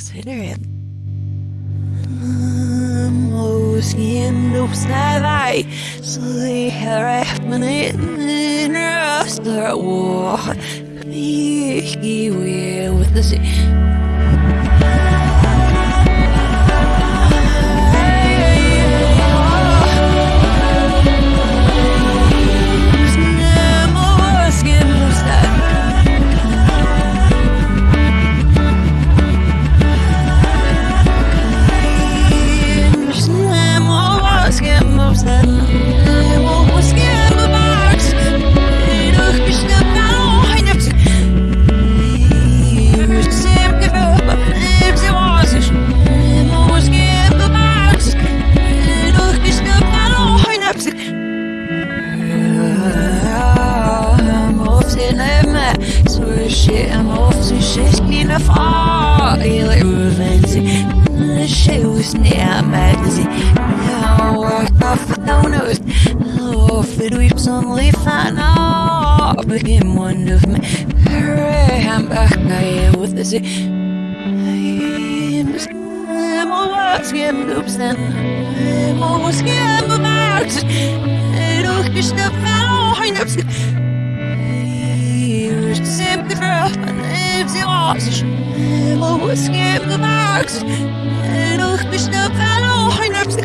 Considering. Måsken uppsnär vei, så det er men in röster och Big wheel with the sea. Suddenly find out. Begin one of me I'm back I with the sea I'm always scared of sen I'm always scared of Max Doch ich der Fall hein hab's You're simply for and if sie was I'm always scared of Max Doch ich der Fall hein hab's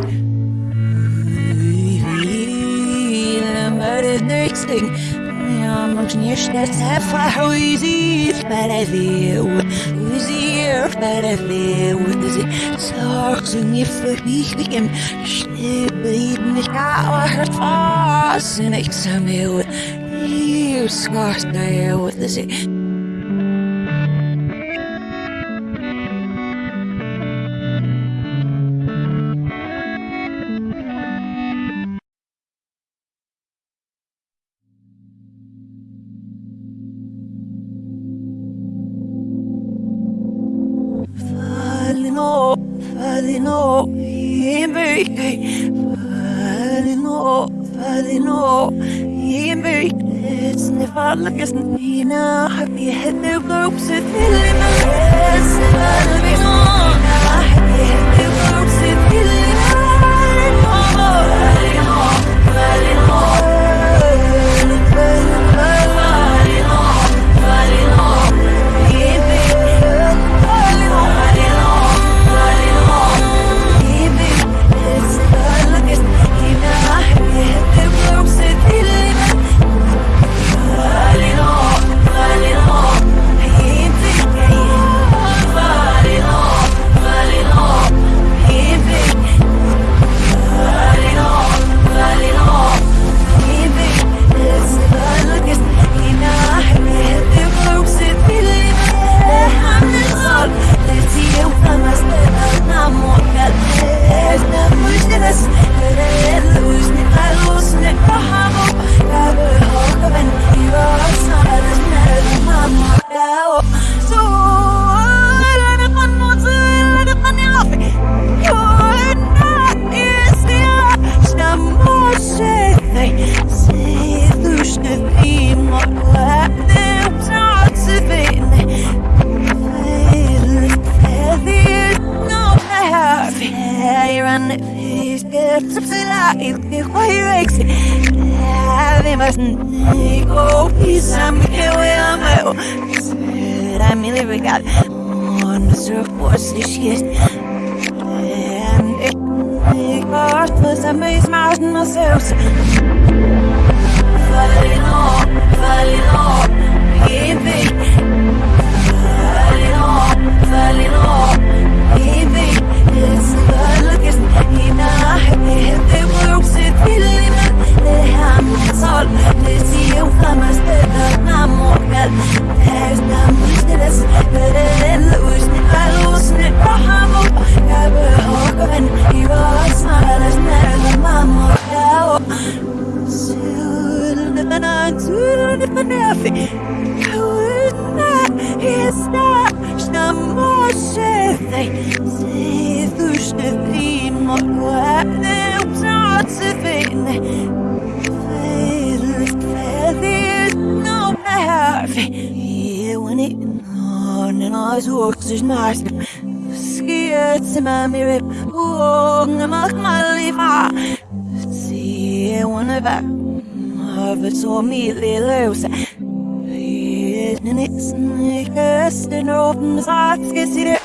Thing. Ja, mag nie steeds even hoe ziet bij de leeuw. Hoe zie bij de leeuw. Dus ik zorg ze niet voor wie ik hem. Stippen, ik ga het vast. En ik zou me hier schort naar jou. Dus ik. Falino, Falino, America, Falino, Falino, America. It's never like it's Nina. Happy head the groups of Filina. It's never like it's Nina. Happy head Falino, Falino, It's. Oh, my maliva. See, one of our of it saw me little. It's niggas and open hearts. Get it.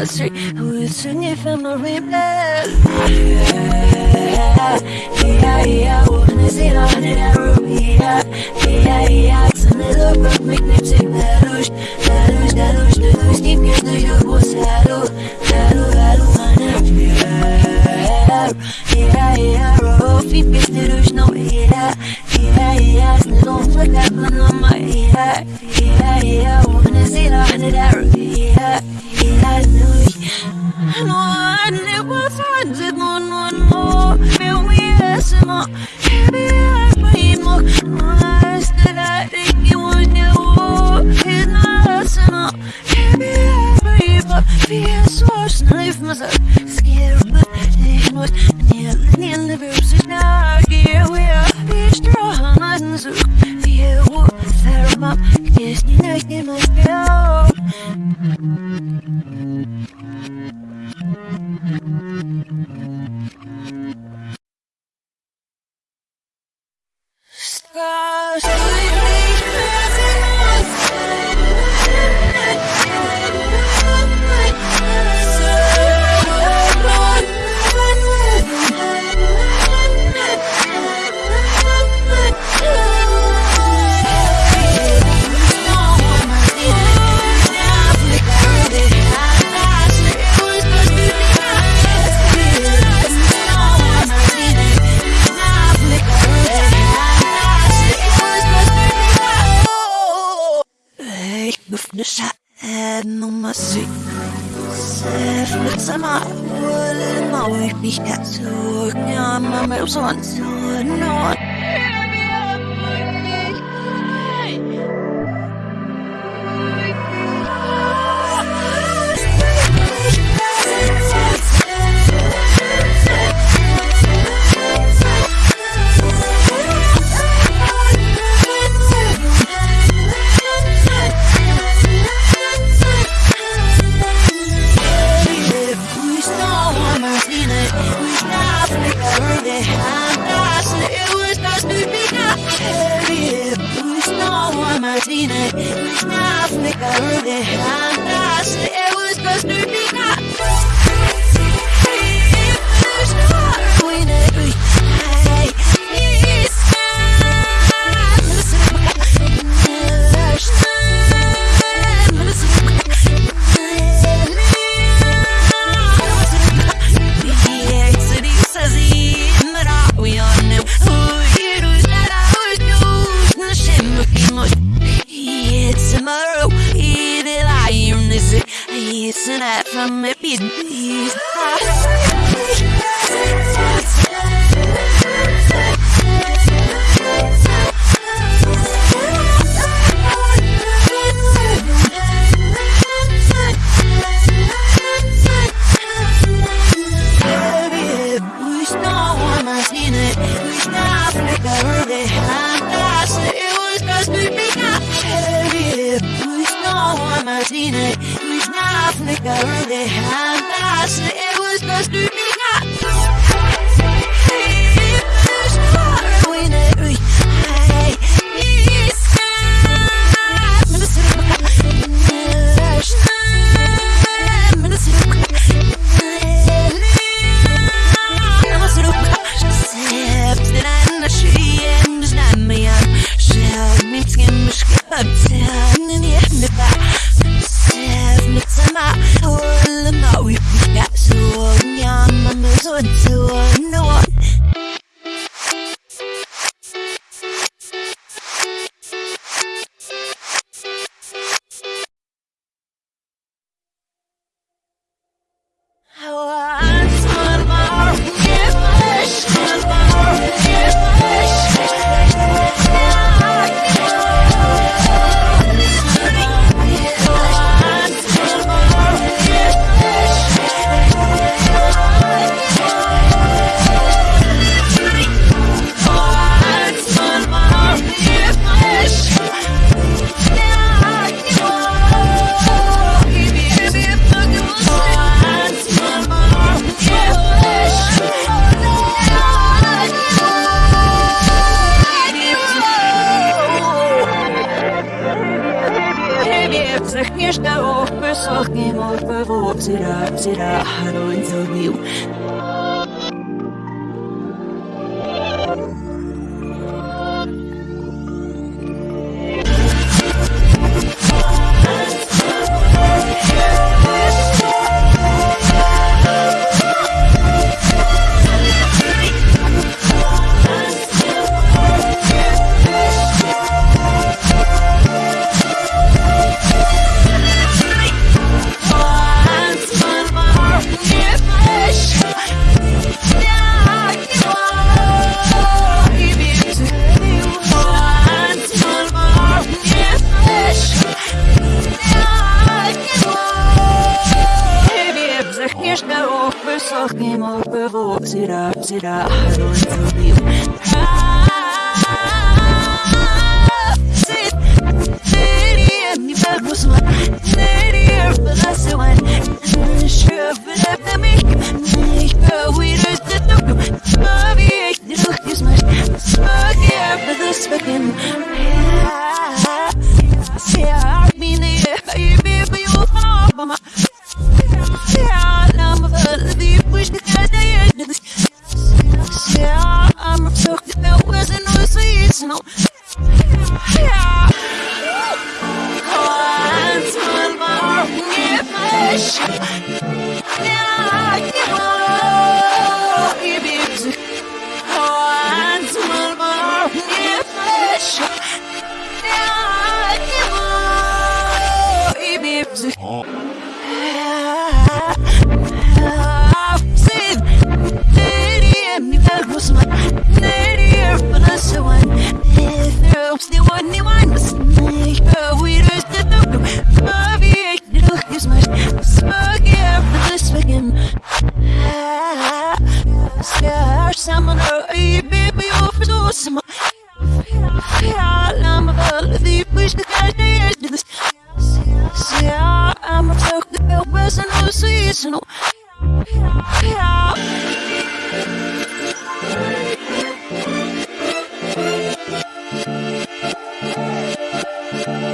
the street With any family blood Yeah, yeah, yeah. Wanna see the honey that ruby Yeah, yeah, yeah. Some little rock make me take that find it, no, no, no Feel me, yes, no I more Nice that I think it was new It's not, no Baby, I breathe more Feel so sniff myself بفنشها نمسي سافر سما ولا نوي بيها سوق نعم ما يوصل سوق routine. Half nigga, I'm not. It was supposed to be nice. Listen up from the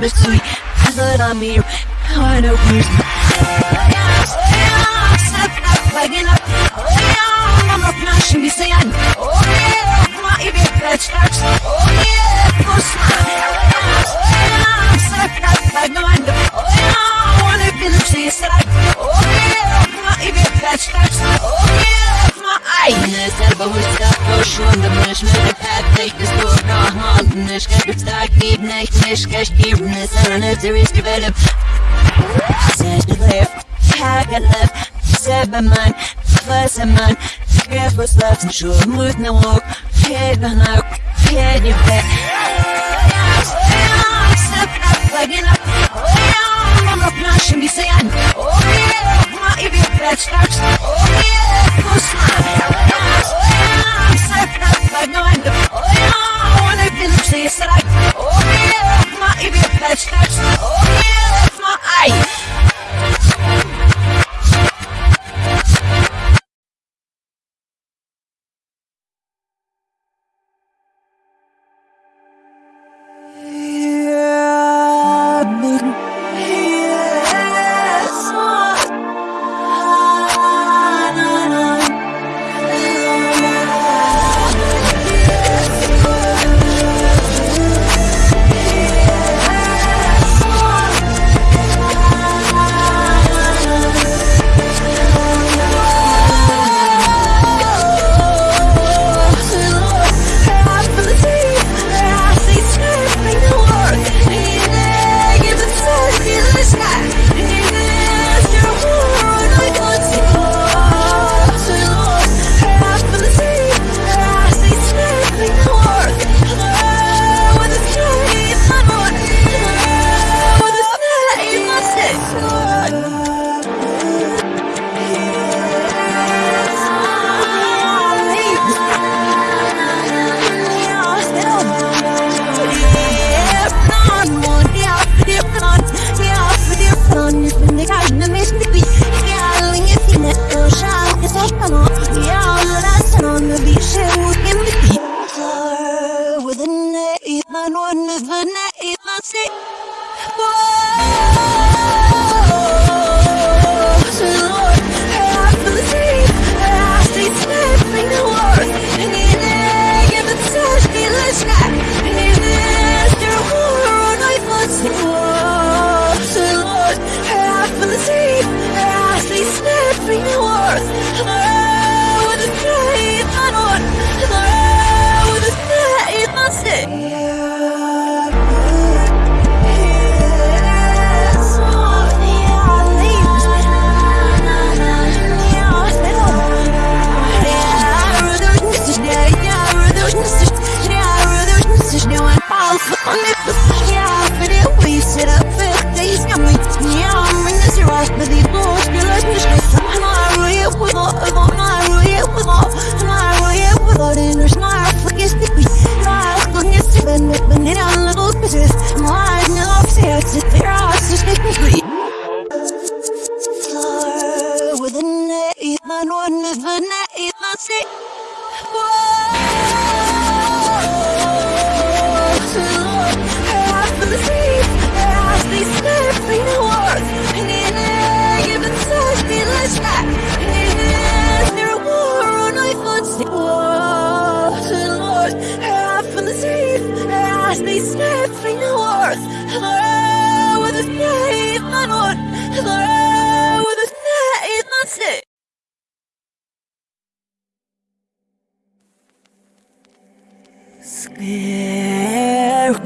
give to you. love, szebben man, faszem man, Krefusz lapsz, sor múlt na ok, férben nak, férjük be. Oh, yeah, my idiot patch, patch, oh.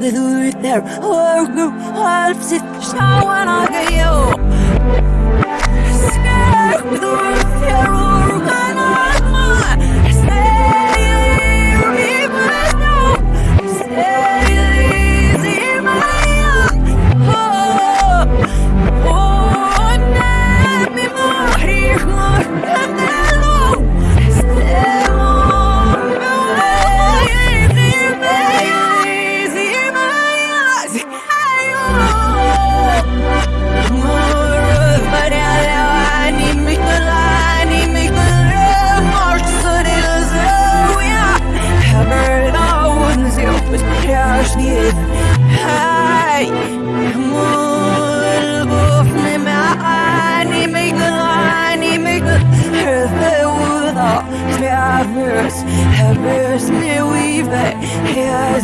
With do it there. Our group helps it show on the get you. Scared, do it here. Nervös, ne weave, yes,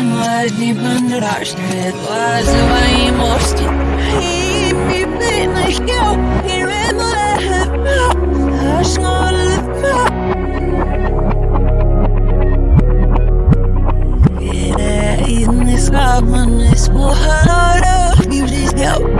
Младний бандераж, глазовой мостик. И ми бедный хел, и ремонт, аж in this common is what you just go.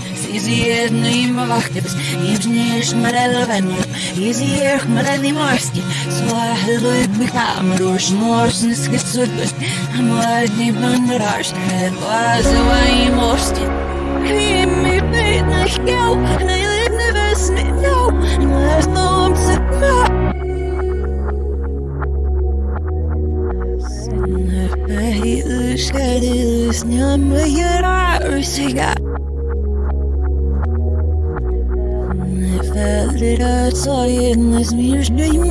I saw you this now. Изиех мрали морски, слахлует бихам, руш морсны скицудбус, младни бандраш, глазовой морски. Химми бедных гел, наилыбны весны, но, ласном цепна. Ушкадилась, няма яра, русига. Felder одной из между людьми.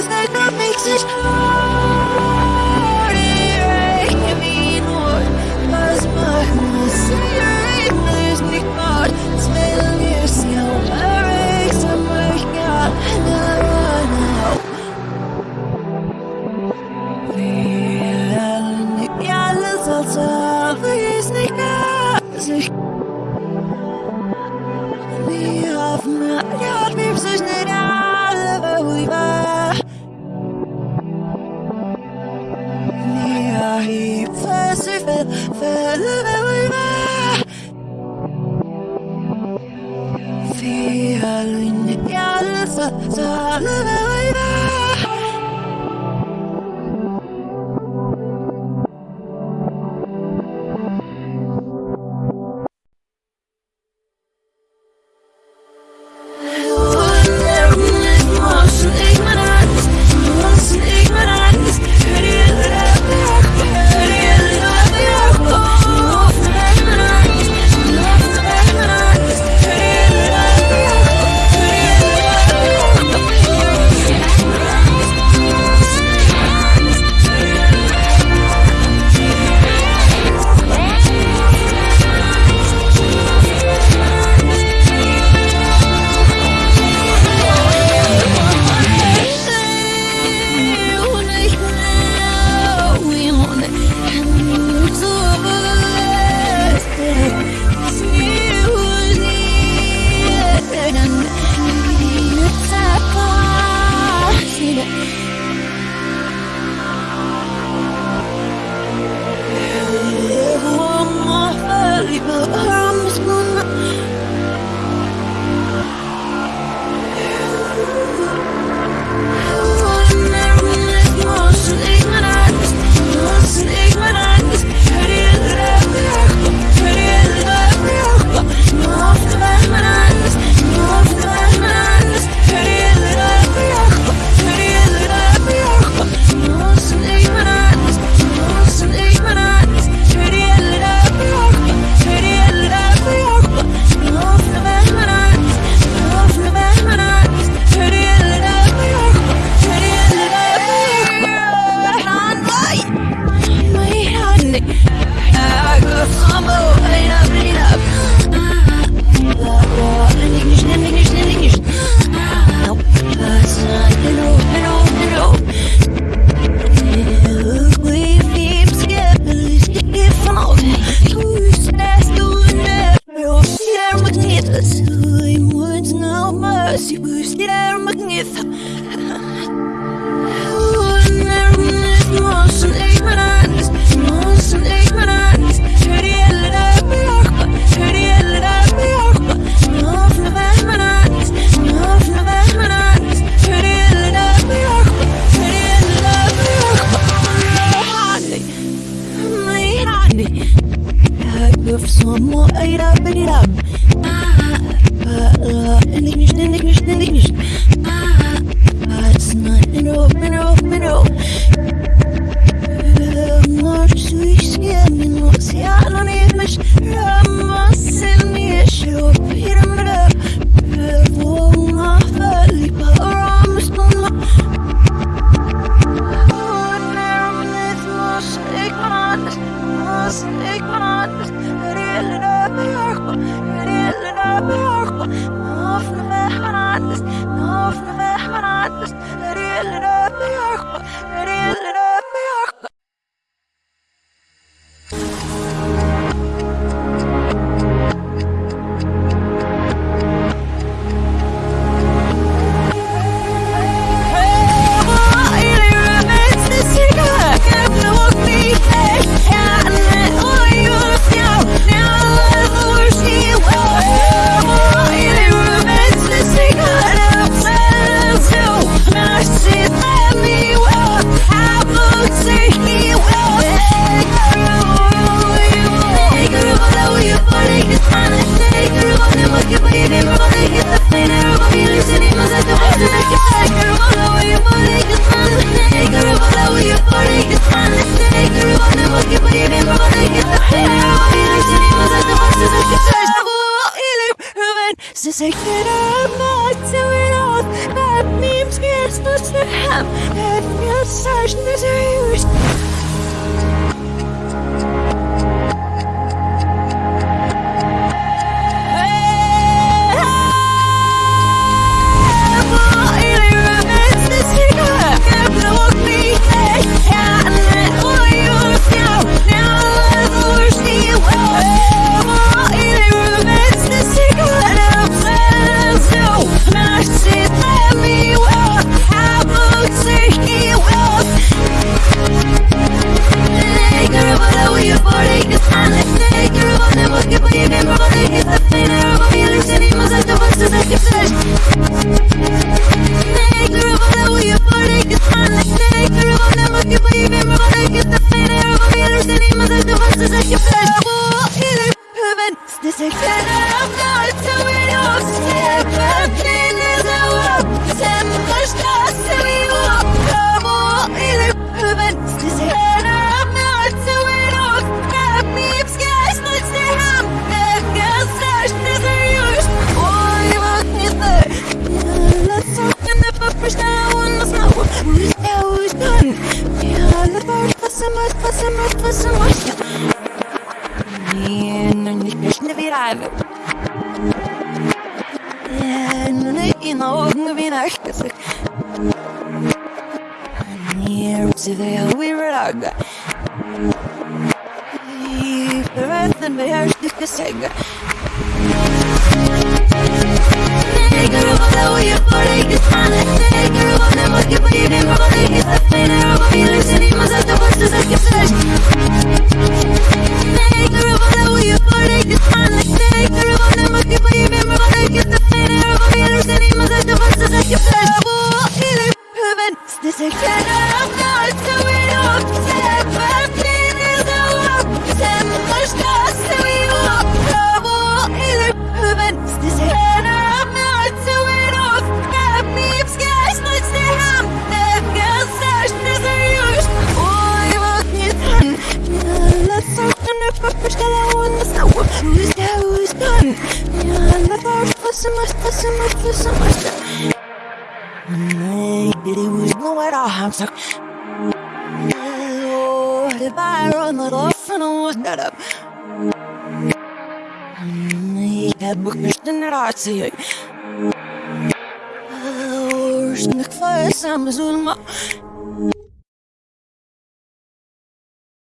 is that what makes it strong.